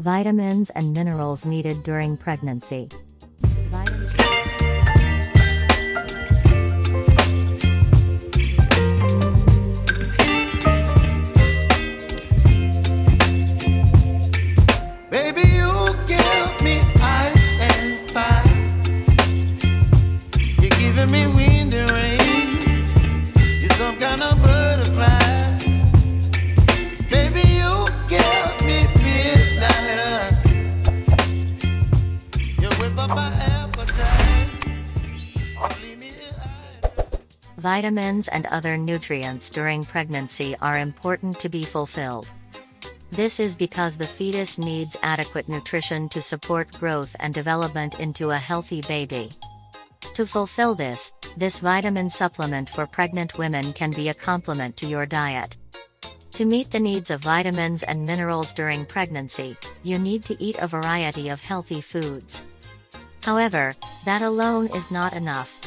Vitamins and minerals needed during pregnancy. Vitamins and other nutrients during pregnancy are important to be fulfilled. This is because the fetus needs adequate nutrition to support growth and development into a healthy baby. To fulfill this, this vitamin supplement for pregnant women can be a complement to your diet. To meet the needs of vitamins and minerals during pregnancy, you need to eat a variety of healthy foods. However, that alone is not enough.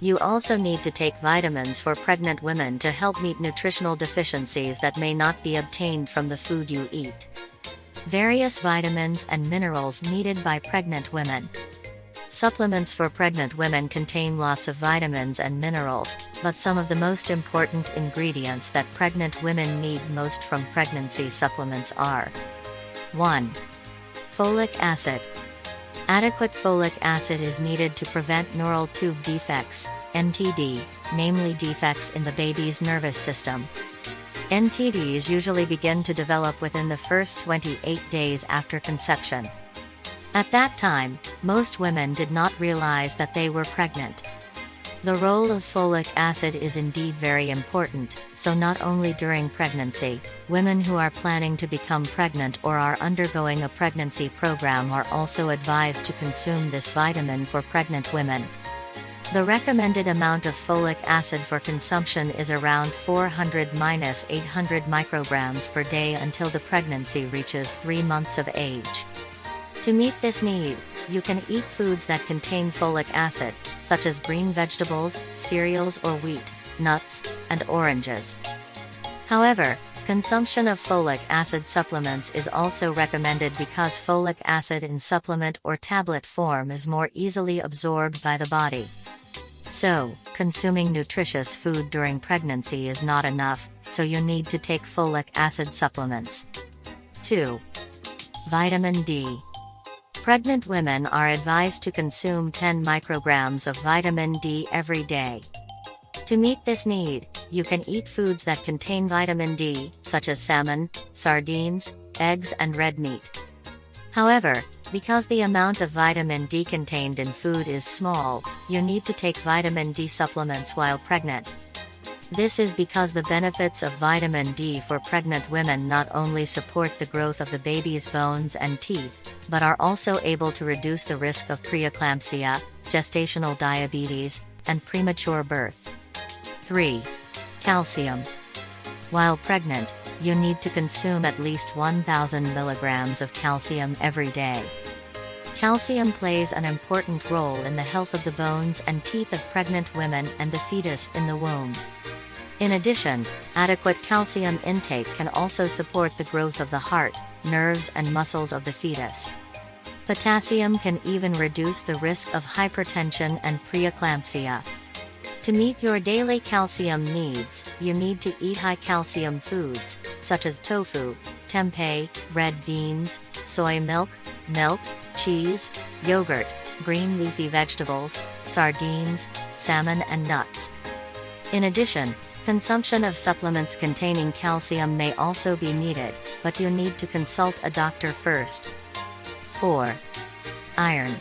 You also need to take vitamins for pregnant women to help meet nutritional deficiencies that may not be obtained from the food you eat. Various vitamins and minerals needed by pregnant women. Supplements for pregnant women contain lots of vitamins and minerals, but some of the most important ingredients that pregnant women need most from pregnancy supplements are 1. Folic acid. Adequate folic acid is needed to prevent neural tube defects, NTD, namely defects in the baby's nervous system. NTDs usually begin to develop within the first 28 days after conception. At that time, most women did not realize that they were pregnant. The role of folic acid is indeed very important, so not only during pregnancy, women who are planning to become pregnant or are undergoing a pregnancy program are also advised to consume this vitamin for pregnant women. The recommended amount of folic acid for consumption is around 400-800 micrograms per day until the pregnancy reaches 3 months of age. To meet this need, you can eat foods that contain folic acid, such as green vegetables, cereals or wheat, nuts, and oranges. However, consumption of folic acid supplements is also recommended because folic acid in supplement or tablet form is more easily absorbed by the body. So, consuming nutritious food during pregnancy is not enough, so you need to take folic acid supplements. 2. Vitamin D. Pregnant women are advised to consume 10 micrograms of vitamin D every day. To meet this need, you can eat foods that contain vitamin D, such as salmon, sardines, eggs and red meat. However, because the amount of vitamin D contained in food is small, you need to take vitamin D supplements while pregnant. This is because the benefits of vitamin D for pregnant women not only support the growth of the baby's bones and teeth, but are also able to reduce the risk of preeclampsia, gestational diabetes, and premature birth. 3. Calcium. While pregnant, you need to consume at least 1000 milligrams of calcium every day. Calcium plays an important role in the health of the bones and teeth of pregnant women and the fetus in the womb. In addition, adequate calcium intake can also support the growth of the heart, nerves and muscles of the fetus. Potassium can even reduce the risk of hypertension and preeclampsia. To meet your daily calcium needs, you need to eat high calcium foods, such as tofu, tempeh, red beans, soy milk, milk, cheese, yogurt, green leafy vegetables, sardines, salmon and nuts. In addition, consumption of supplements containing calcium may also be needed, but you need to consult a doctor first. 4. Iron.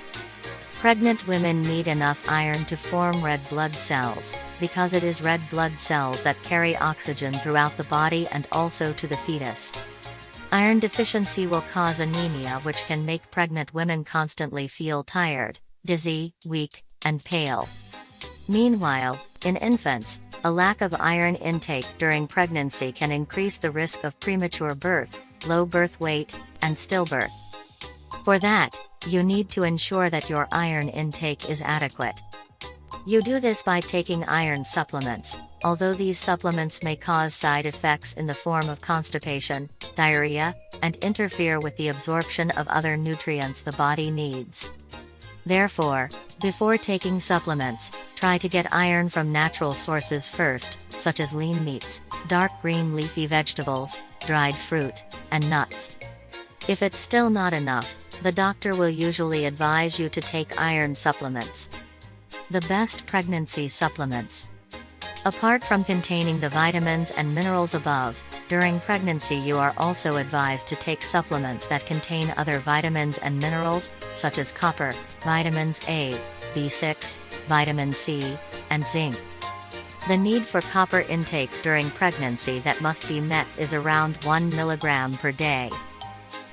Pregnant women need enough iron to form red blood cells, because it is red blood cells that carry oxygen throughout the body and also to the fetus. Iron deficiency will cause anemia which can make pregnant women constantly feel tired, dizzy, weak, and pale. Meanwhile, in infants, a lack of iron intake during pregnancy can increase the risk of premature birth, low birth weight, and stillbirth. For that, you need to ensure that your iron intake is adequate. You do this by taking iron supplements, although these supplements may cause side effects in the form of constipation, diarrhea, and interfere with the absorption of other nutrients the body needs. Therefore, before taking supplements, try to get iron from natural sources first, such as lean meats, dark green leafy vegetables, dried fruit, and nuts. If it's still not enough, the doctor will usually advise you to take iron supplements. The best pregnancy supplements. Apart from containing the vitamins and minerals above, during pregnancy you are also advised to take supplements that contain other vitamins and minerals, such as copper, vitamins A, B6, vitamin C, and zinc. The need for copper intake during pregnancy that must be met is around 1 mg per day.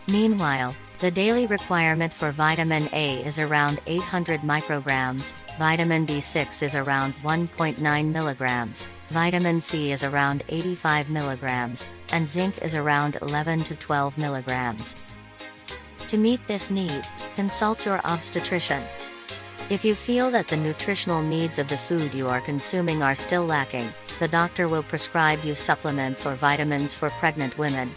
Meanwhile, the daily requirement for vitamin A is around 800 micrograms, vitamin B6 is around 1.9 milligrams, vitamin C is around 85 milligrams, and zinc is around 11 to 12 milligrams. To meet this need, consult your obstetrician. If you feel that the nutritional needs of the food you are consuming are still lacking, the doctor will prescribe you supplements or vitamins for pregnant women.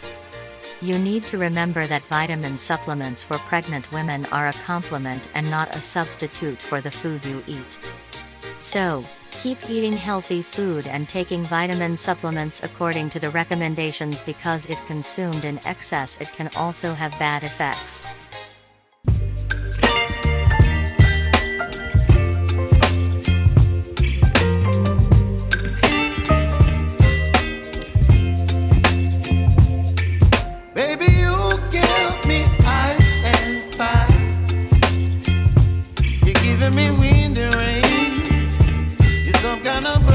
You need to remember that vitamin supplements for pregnant women are a complement and not a substitute for the food you eat. So, keep eating healthy food and taking vitamin supplements according to the recommendations because if consumed in excess it can also have bad effects. My ass.